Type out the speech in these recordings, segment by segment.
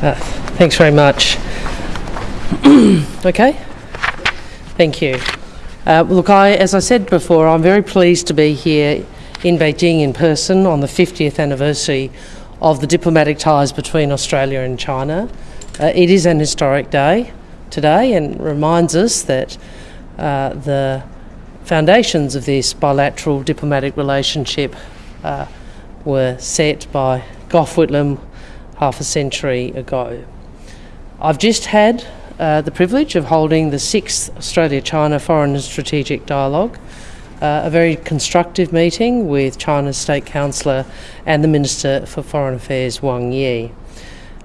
Uh, thanks very much. okay. Thank you. Uh, look, I, as I said before, I'm very pleased to be here in Beijing in person on the 50th anniversary of the diplomatic ties between Australia and China. Uh, it is an historic day today and reminds us that uh, the foundations of this bilateral diplomatic relationship uh, were set by Gough Whitlam half a century ago. I've just had uh, the privilege of holding the sixth Australia China Foreign and Strategic Dialogue, uh, a very constructive meeting with China's State Councillor and the Minister for Foreign Affairs Wang Yi.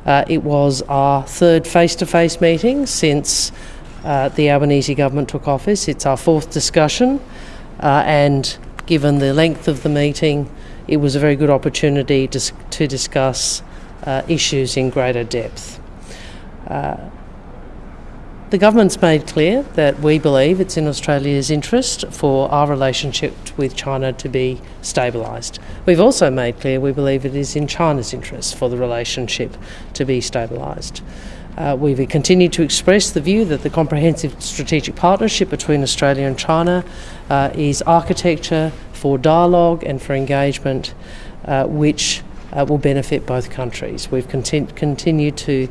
Uh, it was our third face to face meeting since uh, the Albanese government took office. It's our fourth discussion, uh, and given the length of the meeting, it was a very good opportunity to, to discuss uh, issues in greater depth. Uh, the government's made clear that we believe it's in Australia's interest for our relationship with China to be stabilised. We've also made clear we believe it is in China's interest for the relationship to be stabilised. Uh, we've continued to express the view that the comprehensive strategic partnership between Australia and China uh, is architecture for dialogue and for engagement, uh, which uh, will benefit both countries. We've continu- continued to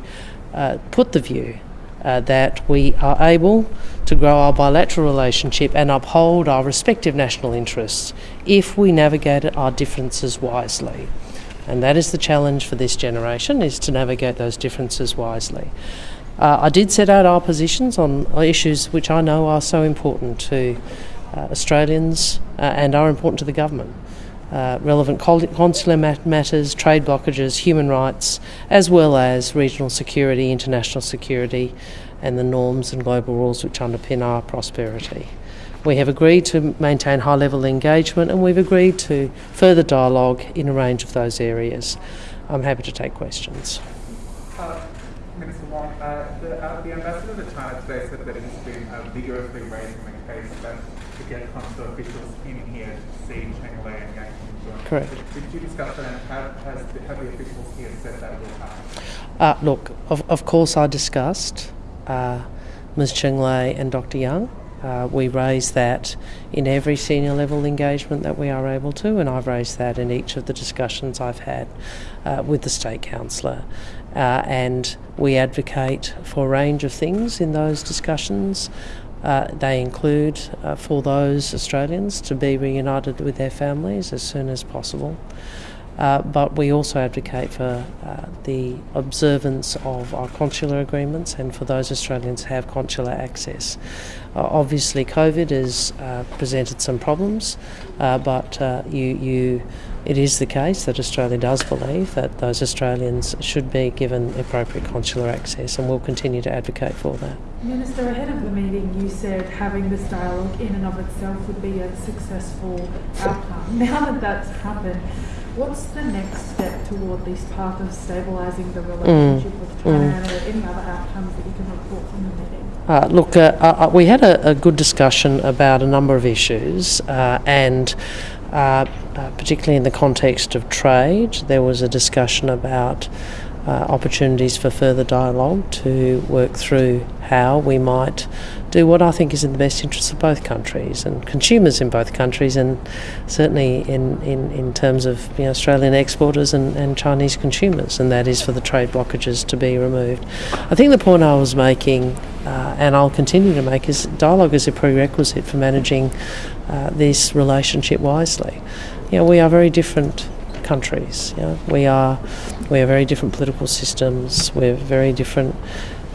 uh, put the view uh, that we are able to grow our bilateral relationship and uphold our respective national interests if we navigate our differences wisely. And that is the challenge for this generation, is to navigate those differences wisely. Uh, I did set out our positions on issues which I know are so important to uh, Australians uh, and are important to the government. Uh, relevant consular matters, trade blockages, human rights, as well as regional security, international security, and the norms and global rules which underpin our prosperity. We have agreed to maintain high level engagement and we've agreed to further dialogue in a range of those areas. I'm happy to take questions. Uh, Minister Wong, uh, the, uh, the, ambassador to China today said that it has been uh, vigorously raising the case that to get consular officials in here to see Cheng and Yang Correct. Did, you discuss that have, the officials here said that will happen? Uh, look, of, of course I discussed uh, Ms Cheng Lei and Dr Yang. Uh, we raise that in every senior level engagement that we are able to, and I've raised that in each of the discussions I've had uh, with the State Councillor. Uh, and we advocate for a range of things in those discussions. Uh, they include uh, for those Australians to be reunited with their families as soon as possible. Uh, but we also advocate for uh, the observance of our consular agreements and for those Australians who have consular access. Uh, obviously, COVID has uh, presented some problems, but you, you it is the case that Australia does believe that those Australians should be given appropriate consular access, and we'll continue to advocate for that. Minister, ahead of the meeting, you said having this dialogue in and of itself would be a successful outcome. Now that that's happened, what's the next step toward this path of stabilising the relationship mm. with China? Mm. Are there any other outcomes that you can report from the meeting? Uh, look, uh, uh, we had a, a, good discussion about a number of issues, uh, and uh, uh, particularly in the context of trade, there was a discussion about uh, opportunities for further dialogue to work through how we might do what I think is in the best interests of both countries and consumers in both countries, and certainly in, in, in terms of you know, Australian exporters and, and Chinese consumers, and that is for the trade blockages to be removed. I think the point I was making, uh, and I'll continue to make, is dialogue is a prerequisite for managing uh, this relationship wisely. You know, we are very different countries. We are we are very different political systems. We're very different.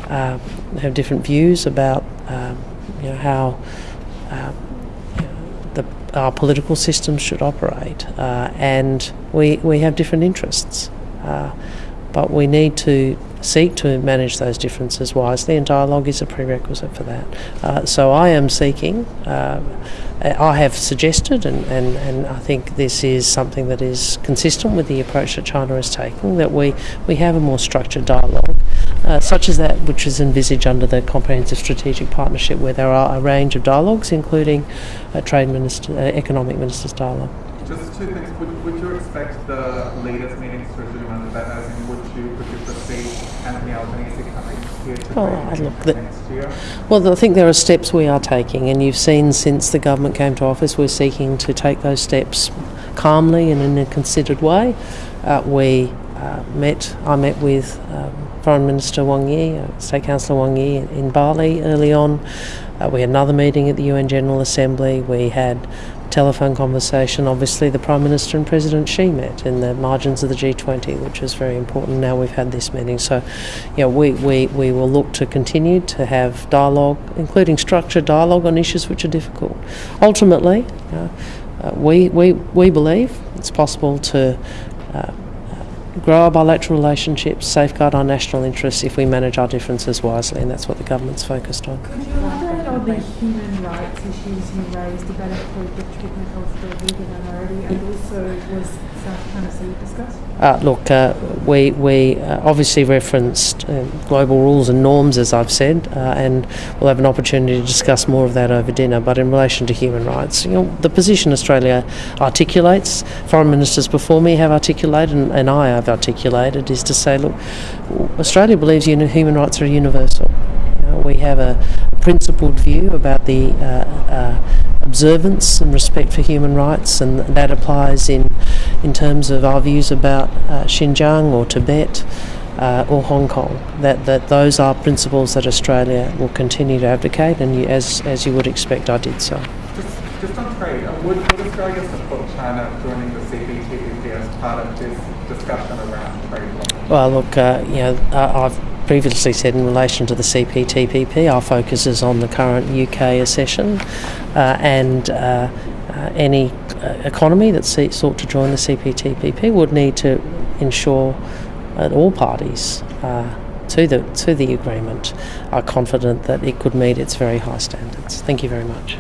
Uh, have different views about um, you know how uh, the, our political systems should operate, uh, and we we have different interests. But we need to seek to manage those differences wisely, and dialogue is a prerequisite for that. Uh, so I am seeking, uh, I have suggested, and, and, and I think this is something that is consistent with the approach that China is taking, that we, we have a more structured dialogue. Uh, such as that which is envisaged under the Comprehensive Strategic Partnership, where there are a range of dialogues, including a trade minister, uh, economic ministers' dialogue. Just two things. Would, would you expect the latest meetings to resume under that? As in, would you, would you foresee Anthony Albanese coming here to Oh, look, the- next year? Well, I think there are steps we are taking, and you've seen since the government came to office, we're seeking to take those steps calmly and in a considered way. Uh, we uh, met, I met with um, Foreign Minister Wang Yi, uh, State Councillor Wang Yi in, Bali early on. Uh, we had another meeting at the UN General Assembly. We had telephone conversation. Obviously, the Prime Minister and President Xi met in the margins of the G20, which is very important. Now we've had this meeting. So, yeah, we, we, we will look to continue to have dialogue, including structured dialogue on issues which are difficult. Ultimately, uh, uh, we, we, we believe it's possible to uh, grow our bilateral relationships, safeguard our national interests if we manage our differences wisely, and that's what the government's focused on. On the human rights issues you raised about the treatment of the Uyghur minority and also was South Sea discussed? Uh, look, uh, we, we uh, obviously referenced uh, global rules and norms, as I've said, uh, and we'll have an opportunity to discuss more of that over dinner. But in relation to human rights, you know, the position Australia articulates, foreign ministers before me have articulated, and, and I have articulated, is to say, look, Australia believes human rights are universal. You know, we have a principled view about the uh, uh, observance and respect for human rights, and that applies in in terms of our views about uh, Xinjiang or Tibet. Uh, or Hong Kong, that, that those are principles that Australia will continue to advocate, and you, as as you would expect, I did so. Just, just on trade, would, would Australia support China joining the CPTPP as part of this discussion around trade? Well, look, uh, you know, I- I've previously said in relation to the CPTPP, our focus is on the current UK accession uh, and uh, uh, any uh, economy that sought to join the CPTPP would need to ensure that all parties uh, to the to the agreement are confident that it could meet its very high standards. Thank you very much.